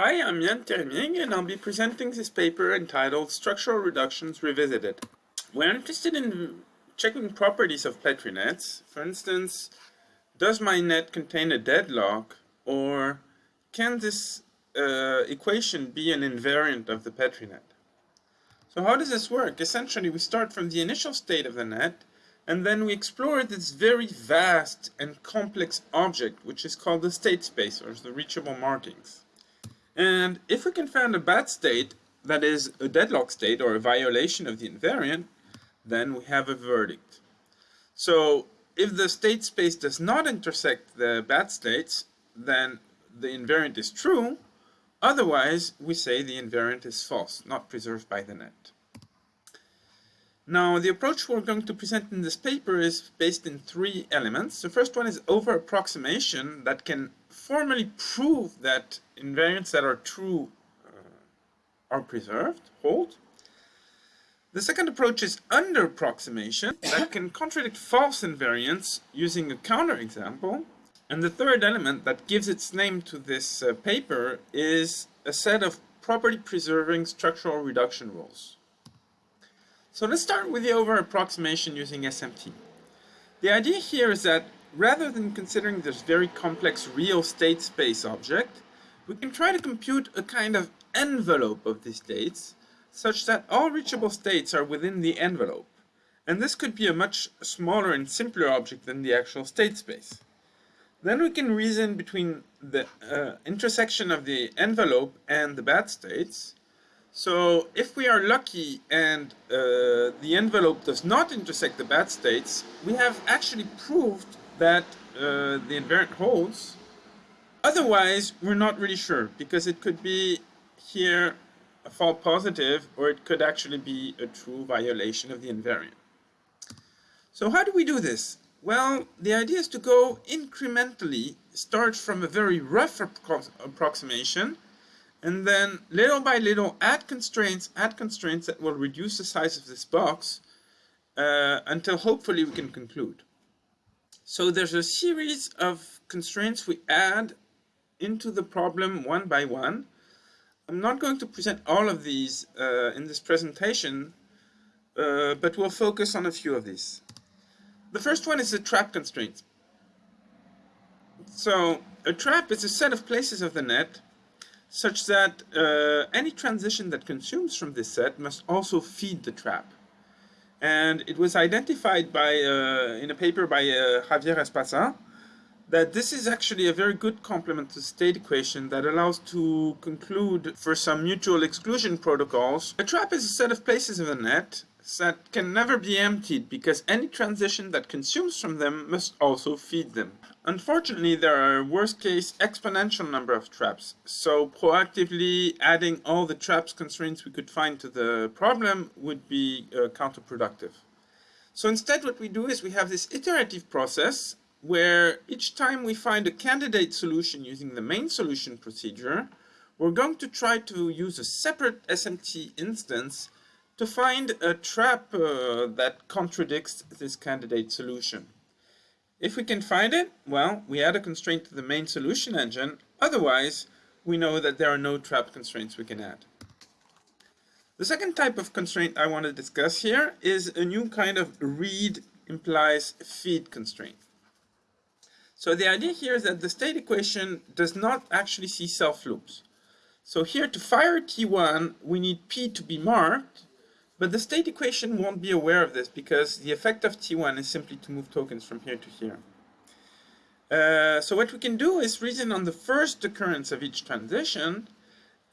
Hi, I'm Yann Thierry-Mieg and I'll be presenting this paper entitled Structural Reductions Revisited. We're interested in checking properties of Petri nets. For instance, does my net contain a deadlock or can this uh, equation be an invariant of the Petri net? So how does this work? Essentially, we start from the initial state of the net and then we explore this very vast and complex object which is called the state space or the reachable markings. And if we can find a bad state, that is a deadlock state or a violation of the invariant, then we have a verdict. So if the state space does not intersect the bad states, then the invariant is true. Otherwise, we say the invariant is false, not preserved by the net. Now, the approach we're going to present in this paper is based in three elements. The first one is over-approximation that can formally prove that invariants that are true uh, are preserved, hold. The second approach is under-approximation that can contradict false invariants using a counterexample. And the third element that gives its name to this uh, paper is a set of property-preserving structural reduction rules. So let's start with the over-approximation using SMT. The idea here is that rather than considering this very complex real state space object, we can try to compute a kind of envelope of these states, such that all reachable states are within the envelope. And this could be a much smaller and simpler object than the actual state space. Then we can reason between the uh, intersection of the envelope and the bad states, so if we are lucky and uh, the envelope does not intersect the bad states, we have actually proved that uh, the invariant holds. Otherwise, we're not really sure because it could be here a false positive or it could actually be a true violation of the invariant. So how do we do this? Well, the idea is to go incrementally, start from a very rough approximation and then little by little add constraints, add constraints that will reduce the size of this box uh, until hopefully we can conclude. So there's a series of constraints we add into the problem one by one. I'm not going to present all of these uh, in this presentation, uh, but we'll focus on a few of these. The first one is the trap constraint. So a trap is a set of places of the net such that uh, any transition that consumes from this set must also feed the trap. And it was identified by, uh, in a paper by uh, Javier Esparza, that this is actually a very good complement to the state equation that allows to conclude for some mutual exclusion protocols. A trap is a set of places in the net that can never be emptied because any transition that consumes from them must also feed them. Unfortunately, there are worst case exponential number of traps, so proactively adding all the traps constraints we could find to the problem would be uh, counterproductive. So instead what we do is we have this iterative process where each time we find a candidate solution using the main solution procedure, we're going to try to use a separate SMT instance to find a trap uh, that contradicts this candidate solution. If we can find it, well, we add a constraint to the main solution engine. Otherwise, we know that there are no trap constraints we can add. The second type of constraint I want to discuss here is a new kind of read implies feed constraint. So the idea here is that the state equation does not actually see self loops. So here to fire T1, we need P to be marked, but the state equation won't be aware of this because the effect of T1 is simply to move tokens from here to here. Uh, so what we can do is reason on the first occurrence of each transition.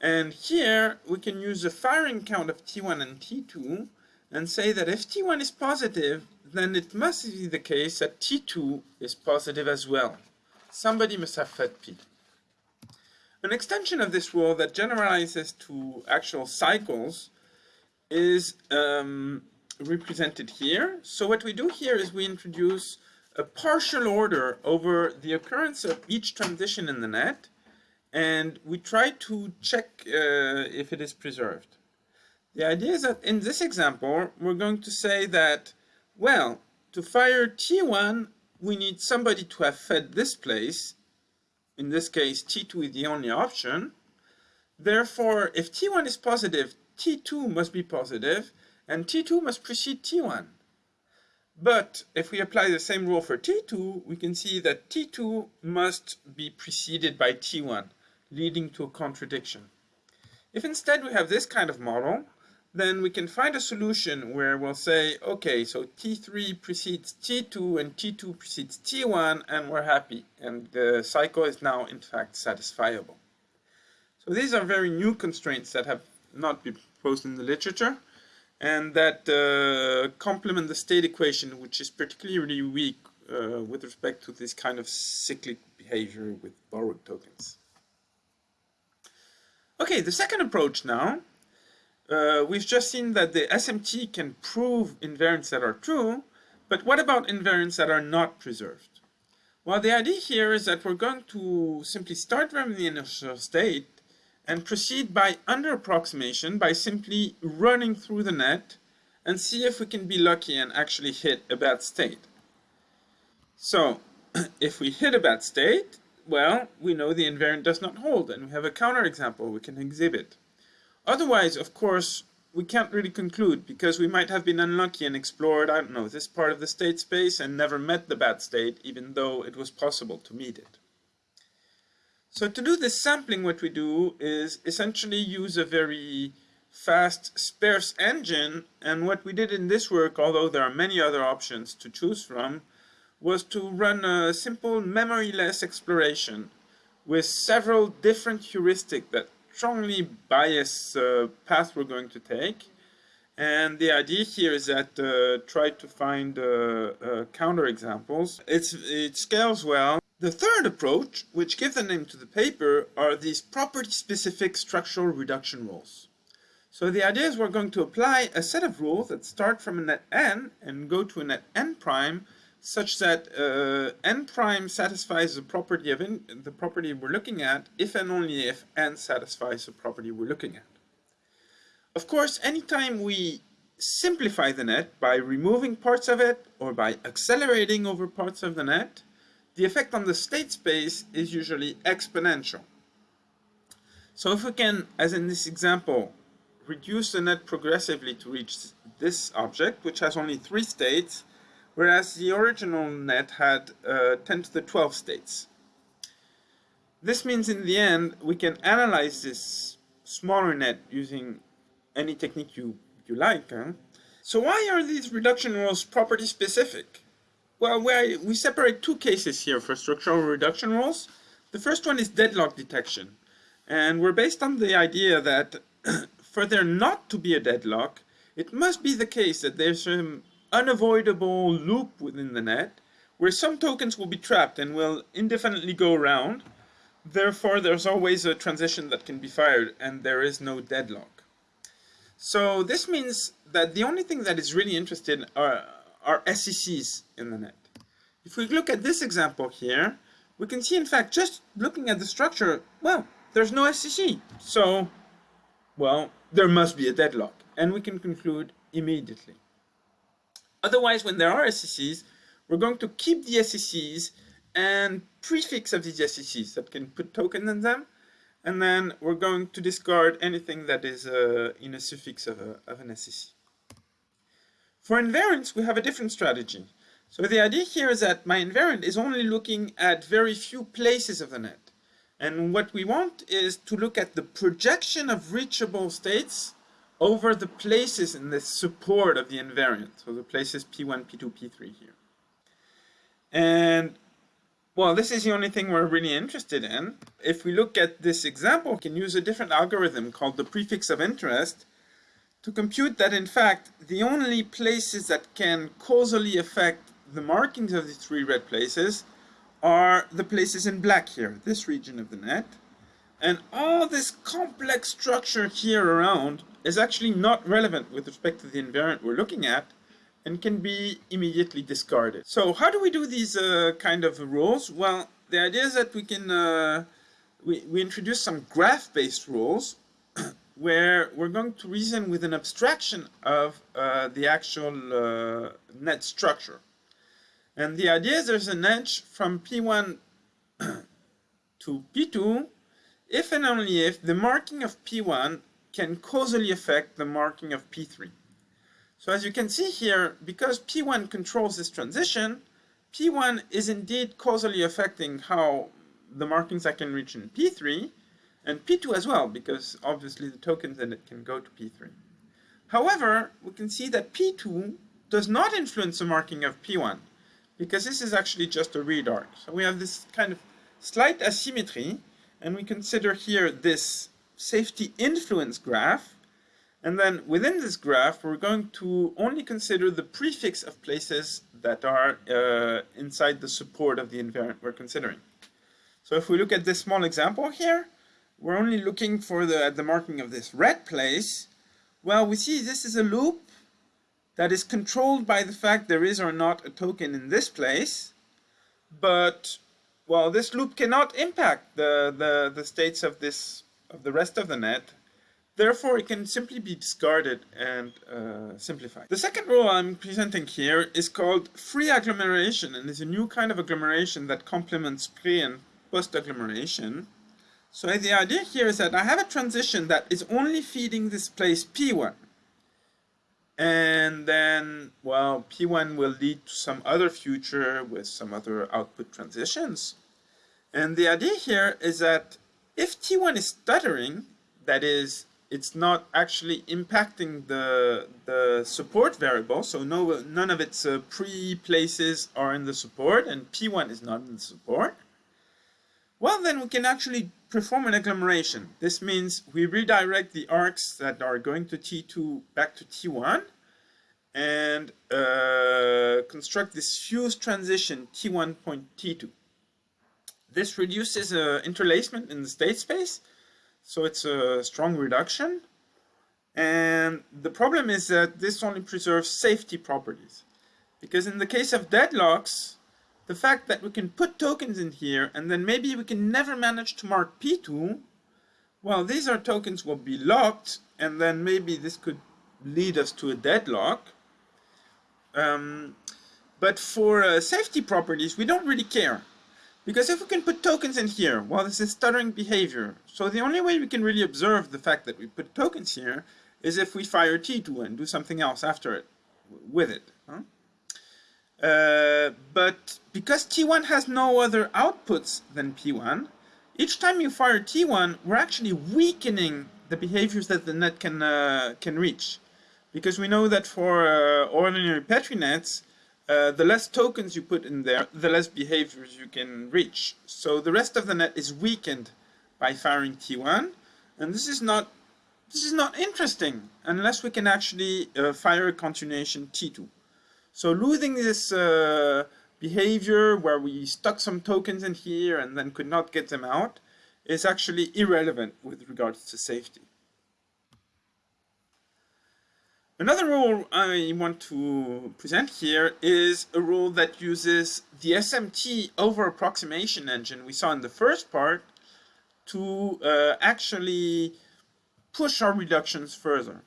And here we can use the firing count of T1 and T2 and say that if T1 is positive, then it must be the case that T2 is positive as well. Somebody must have fed P. An extension of this rule that generalizes to actual cycles is um, represented here. So what we do here is we introduce a partial order over the occurrence of each transition in the net and we try to check uh, if it is preserved. The idea is that in this example, we're going to say that, well, to fire T1, we need somebody to have fed this place. In this case, T2 is the only option. Therefore, if T1 is positive, T2 must be positive, and T2 must precede T1. But if we apply the same rule for T2, we can see that T2 must be preceded by T1, leading to a contradiction. If instead we have this kind of model, then we can find a solution where we'll say, okay, so T3 precedes T2 and T2 precedes T1 and we're happy. And the cycle is now in fact satisfiable. So these are very new constraints that have not be proposed in the literature and that uh, complement the state equation, which is particularly weak uh, with respect to this kind of cyclic behavior with borrowed tokens. Okay, the second approach now uh, we've just seen that the SMT can prove invariants that are true, but what about invariants that are not preserved? Well, the idea here is that we're going to simply start from the initial state and proceed by under approximation by simply running through the net and see if we can be lucky and actually hit a bad state. So, if we hit a bad state, well, we know the invariant does not hold and we have a counterexample we can exhibit. Otherwise, of course, we can't really conclude because we might have been unlucky and explored, I don't know, this part of the state space and never met the bad state, even though it was possible to meet it. So to do this sampling, what we do is essentially use a very fast, sparse engine. And what we did in this work, although there are many other options to choose from, was to run a simple memoryless exploration with several different heuristics that strongly biased uh, path we're going to take. And the idea here is that uh, try to find uh, uh, counter examples. It's, it scales well. The third approach, which gives the name to the paper, are these property-specific structural reduction rules. So the idea is we're going to apply a set of rules that start from a net n and go to a net n prime such that uh, n prime satisfies the property of in, the property we're looking at if and only if n satisfies the property we're looking at. Of course, anytime we simplify the net by removing parts of it or by accelerating over parts of the net, the effect on the state space is usually exponential. So if we can, as in this example, reduce the net progressively to reach this object, which has only three states, whereas the original net had uh, 10 to the 12 states. This means in the end we can analyze this smaller net using any technique you, you like. Huh? So why are these reduction rules property specific? Well, we separate two cases here for structural reduction rules. The first one is deadlock detection. And we're based on the idea that for there not to be a deadlock, it must be the case that there's some unavoidable loop within the net where some tokens will be trapped and will indefinitely go around. Therefore, there's always a transition that can be fired and there is no deadlock. So this means that the only thing that is really interested are, are SCCs in the net. If we look at this example here, we can see in fact just looking at the structure, well, there's no SCC. So, well, there must be a deadlock. And we can conclude immediately. Otherwise, when there are SCCs, we're going to keep the SCCs and prefix of these SCCs that can put token in them. And then we're going to discard anything that is uh, in a suffix of, a, of an SCC. For invariants, we have a different strategy. So the idea here is that my invariant is only looking at very few places of the net. And what we want is to look at the projection of reachable states over the places in the support of the invariant, so the places P1, P2, P3 here. And, well, this is the only thing we're really interested in. If we look at this example, we can use a different algorithm called the prefix of interest to compute that, in fact, the only places that can causally affect the markings of the three red places are the places in black here, this region of the net, and all this complex structure here around is actually not relevant with respect to the invariant we're looking at and can be immediately discarded. So how do we do these uh, kind of rules? Well, the idea is that we can, uh, we, we introduce some graph-based rules where we're going to reason with an abstraction of uh, the actual uh, net structure. And the idea is there's an edge from P1 to P2 if and only if the marking of P1 can causally affect the marking of P3. So as you can see here, because P1 controls this transition, P1 is indeed causally affecting how the markings I can reach in P3, and P2 as well, because obviously the tokens in it can go to P3. However, we can see that P2 does not influence the marking of P1, because this is actually just a read arc. So we have this kind of slight asymmetry, and we consider here this safety influence graph, and then within this graph, we're going to only consider the prefix of places that are uh, inside the support of the invariant we're considering. So if we look at this small example here, we're only looking for the, the marking of this red place. Well, we see this is a loop that is controlled by the fact there is or not a token in this place, but well, this loop cannot impact the, the, the states of this of the rest of the net Therefore, it can simply be discarded and uh, simplified. The second rule I'm presenting here is called free agglomeration and is a new kind of agglomeration that complements pre and post agglomeration. So the idea here is that I have a transition that is only feeding this place P1. And then, well, P1 will lead to some other future with some other output transitions. And the idea here is that if T1 is stuttering, that is, it's not actually impacting the the support variable. So no, none of its uh, pre-places are in the support, and P1 is not in the support. Well, then we can actually perform an agglomeration. This means we redirect the arcs that are going to T2 back to T1 and uh, construct this fused transition T1.T2. This reduces uh, interlacement in the state space so it's a strong reduction. And the problem is that this only preserves safety properties. Because in the case of deadlocks, the fact that we can put tokens in here and then maybe we can never manage to mark P2, well, these are tokens will be locked and then maybe this could lead us to a deadlock. Um, but for uh, safety properties, we don't really care. Because if we can put tokens in here, well, this is stuttering behavior. So the only way we can really observe the fact that we put tokens here is if we fire T2 and do something else after it, with it. Huh? Uh, but because T1 has no other outputs than P1, each time you fire T1, we're actually weakening the behaviors that the net can, uh, can reach. Because we know that for uh, ordinary Petri nets, uh, the less tokens you put in there, the less behaviors you can reach. So the rest of the net is weakened by firing T1, and this is not this is not interesting unless we can actually uh, fire a continuation T2. So losing this uh, behavior where we stuck some tokens in here and then could not get them out is actually irrelevant with regards to safety. Another rule I want to present here is a rule that uses the SMT over approximation engine we saw in the first part to uh, actually push our reductions further.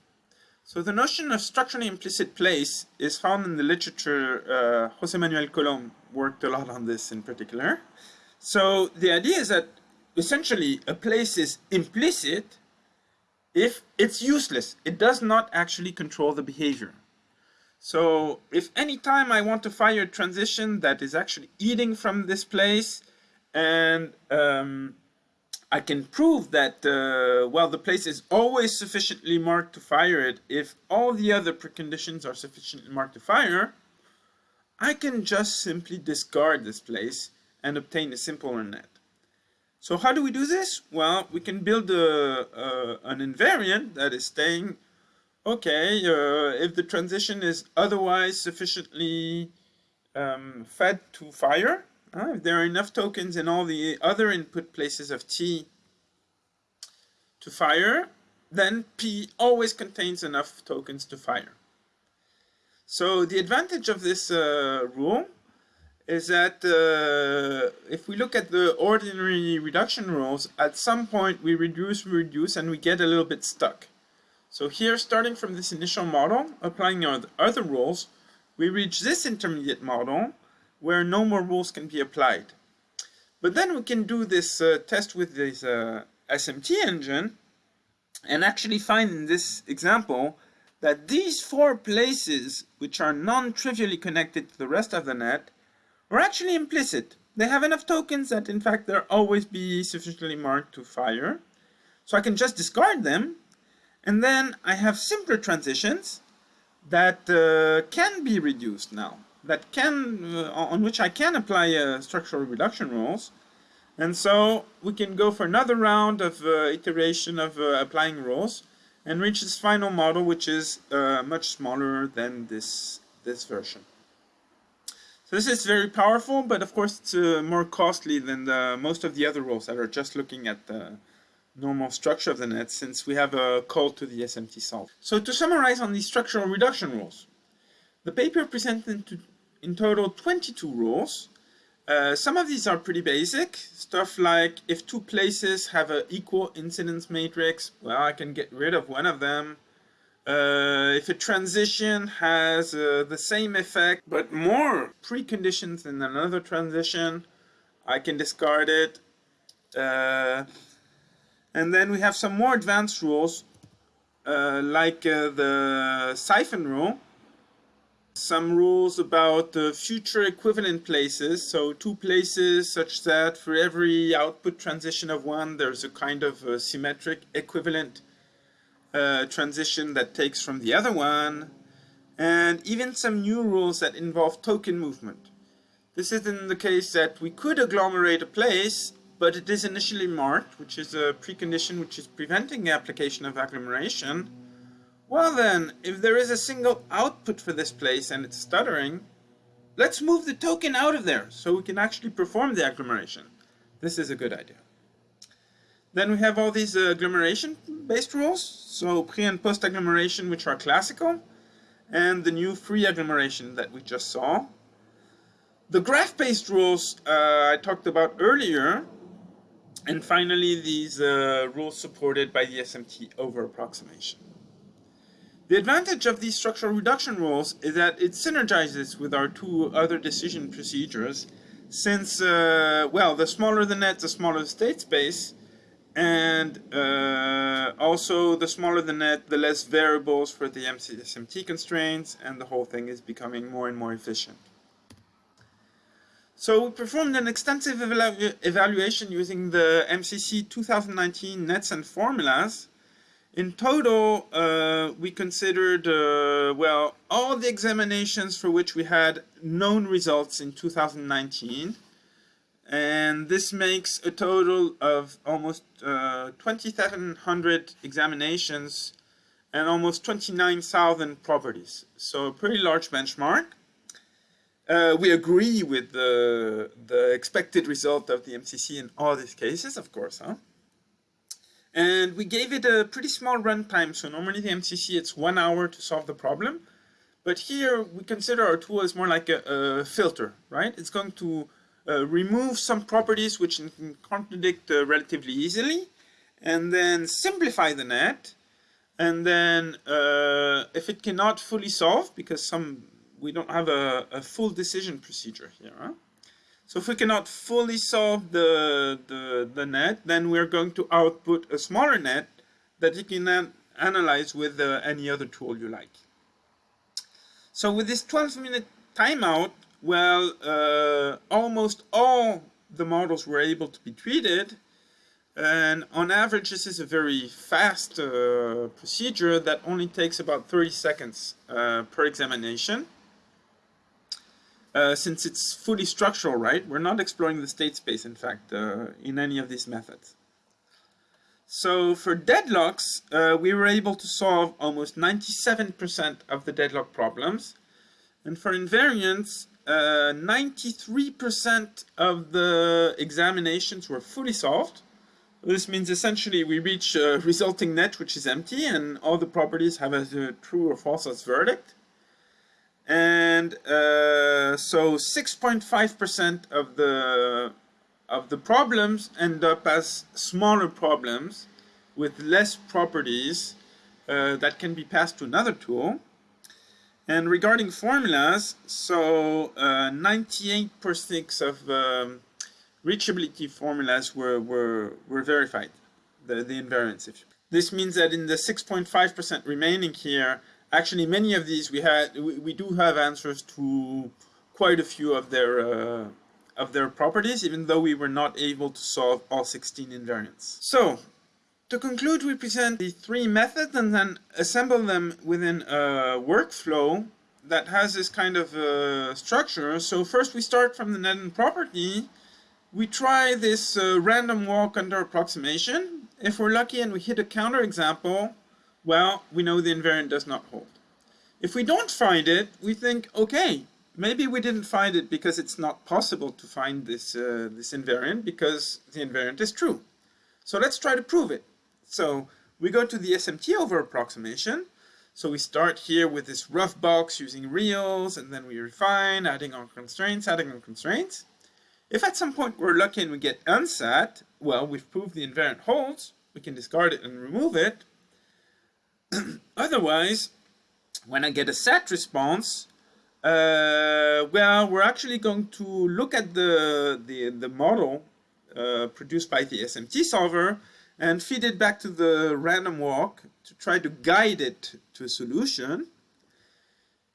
So the notion of structurally implicit place is found in the literature. Uh, Jose Manuel Colom worked a lot on this in particular. So the idea is that essentially a place is implicit if it's useless, it does not actually control the behavior. So if any time I want to fire a transition that is actually eating from this place and um, I can prove that, uh, well, the place is always sufficiently marked to fire it if all the other preconditions are sufficiently marked to fire, I can just simply discard this place and obtain a simpler net. So how do we do this? Well, we can build a, a an invariant that is saying, okay, uh, if the transition is otherwise sufficiently um, fed to fire, uh, if there are enough tokens in all the other input places of T to fire, then P always contains enough tokens to fire. So the advantage of this uh, rule is that uh, if we look at the ordinary reduction rules, at some point we reduce, reduce, and we get a little bit stuck. So here, starting from this initial model, applying our other rules, we reach this intermediate model where no more rules can be applied. But then we can do this uh, test with this uh, SMT engine and actually find in this example that these four places, which are non-trivially connected to the rest of the net, are actually implicit. They have enough tokens that in fact they'll always be sufficiently marked to fire. So I can just discard them. And then I have simpler transitions that uh, can be reduced now, that can, uh, on which I can apply uh, structural reduction rules. And so we can go for another round of uh, iteration of uh, applying rules and reach this final model, which is uh, much smaller than this, this version. So this is very powerful, but of course it's uh, more costly than the, most of the other rules that are just looking at the normal structure of the net since we have a call to the SMT solve. So to summarize on these structural reduction rules, the paper presented in total 22 rules. Uh, some of these are pretty basic, stuff like if two places have an equal incidence matrix, well I can get rid of one of them uh, if a transition has uh, the same effect but more preconditions than another transition, I can discard it. Uh, and then we have some more advanced rules uh, like uh, the siphon rule. Some rules about the future equivalent places, so two places such that for every output transition of one there's a kind of a symmetric equivalent uh, transition that takes from the other one, and even some new rules that involve token movement. This is in the case that we could agglomerate a place, but it is initially marked, which is a precondition which is preventing the application of agglomeration. Well then, if there is a single output for this place and it's stuttering, let's move the token out of there so we can actually perform the agglomeration. This is a good idea. Then we have all these uh, agglomeration-based rules, so pre and post agglomeration, which are classical, and the new free agglomeration that we just saw. The graph-based rules uh, I talked about earlier, and finally these uh, rules supported by the SMT over approximation. The advantage of these structural reduction rules is that it synergizes with our two other decision procedures, since, uh, well, the smaller the net, the smaller the state space, and uh, also the smaller the net, the less variables for the MCSMT constraints, and the whole thing is becoming more and more efficient. So we performed an extensive evalu evaluation using the MCC 2019 nets and formulas. In total, uh, we considered, uh, well, all the examinations for which we had known results in 2019, and this makes a total of almost uh, 2,700 examinations and almost 29,000 properties. So a pretty large benchmark. Uh, we agree with the, the expected result of the MCC in all these cases, of course. Huh? And we gave it a pretty small runtime. So normally the MCC, it's one hour to solve the problem. But here we consider our tool as more like a, a filter, right? It's going to uh, remove some properties which can contradict uh, relatively easily, and then simplify the net. And then uh, if it cannot fully solve, because some we don't have a, a full decision procedure here. Huh? So if we cannot fully solve the, the, the, net, then we're going to output a smaller net that you can an analyze with uh, any other tool you like. So with this 12 minute timeout, well, uh, almost all the models were able to be treated. And on average, this is a very fast uh, procedure that only takes about 30 seconds uh, per examination. Uh, since it's fully structural, right? We're not exploring the state space, in fact, uh, in any of these methods. So for deadlocks, uh, we were able to solve almost 97% of the deadlock problems. And for invariants, 93% uh, of the examinations were fully solved. This means essentially we reach a resulting net which is empty and all the properties have a true or false as verdict. And uh, so 6.5% of the of the problems end up as smaller problems with less properties uh, that can be passed to another tool. And regarding formulas, so 98% uh, of um, reachability formulas were, were, were verified. the, the invariance. This means that in the 6.5% remaining here, actually many of these we had, we, we, do have answers to quite a few of their uh, of their properties, even though we were not able to solve all 16 invariants. So, to conclude, we present the three methods and then assemble them within a workflow that has this kind of uh, structure. So first we start from the net property. We try this uh, random walk under approximation. If we're lucky and we hit a counterexample, well, we know the invariant does not hold. If we don't find it, we think, okay, maybe we didn't find it because it's not possible to find this, uh, this invariant because the invariant is true. So let's try to prove it. So we go to the SMT over approximation. So we start here with this rough box using reals, and then we refine, adding on constraints, adding on constraints. If at some point we're lucky and we get unsat, well, we've proved the invariant holds, we can discard it and remove it. Otherwise, when I get a sat response, uh, well, we're actually going to look at the, the, the model uh, produced by the SMT solver and feed it back to the random walk to try to guide it to a solution.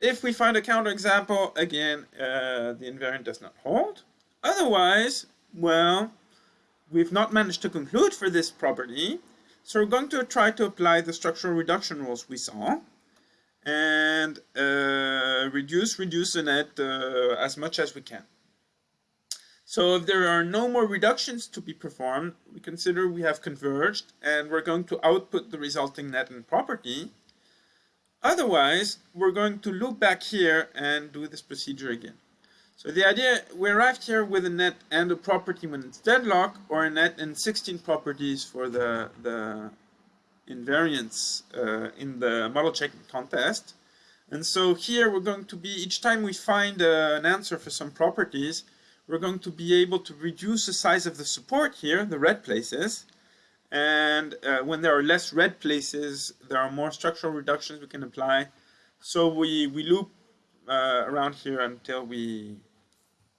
If we find a counterexample, again, uh, the invariant does not hold. Otherwise, well, we've not managed to conclude for this property, so we're going to try to apply the structural reduction rules we saw and uh, reduce, reduce the net uh, as much as we can. So if there are no more reductions to be performed, we consider we have converged and we're going to output the resulting net and property. Otherwise, we're going to loop back here and do this procedure again. So the idea, we arrived here with a net and a property when it's deadlock, or a net and 16 properties for the, the invariance uh, in the model checking contest. And so here we're going to be, each time we find uh, an answer for some properties, we're going to be able to reduce the size of the support here, the red places. And uh, when there are less red places, there are more structural reductions we can apply. So we, we loop uh, around here until we,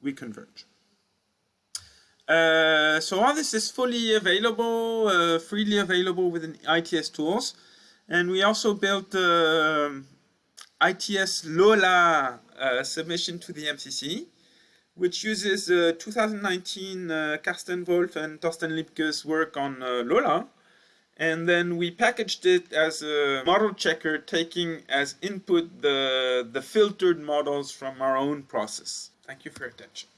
we converge. Uh, so all this is fully available, uh, freely available within ITS tools. And we also built uh, ITS LOLA uh, submission to the MCC, which uses uh, 2019 uh, Karsten Wolf and Torsten Liebke's work on LOLA. And then we packaged it as a model checker taking as input the, the filtered models from our own process. Thank you for your attention.